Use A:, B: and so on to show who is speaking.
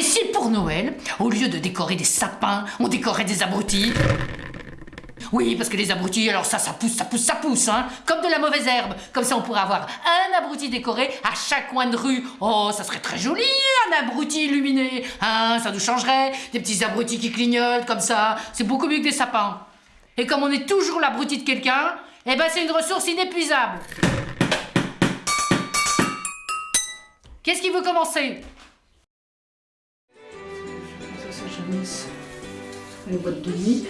A: Et si pour Noël, au lieu de décorer des sapins, on décorait des abrutis? Oui, parce que les abrutis, alors ça, ça pousse, ça pousse, ça pousse, hein Comme de la mauvaise herbe. Comme ça, on pourrait avoir un abruti décoré à chaque coin de rue. Oh, ça serait très joli, un abruti illuminé. Hein, ça nous changerait. Des petits abrutis qui clignotent, comme ça. C'est beaucoup mieux que des sapins. Et comme on est toujours l'abruti de quelqu'un, eh ben c'est une ressource inépuisable. Qu'est-ce qui veut commencer?
B: Ça jeunesse. Les boîtes de nuit.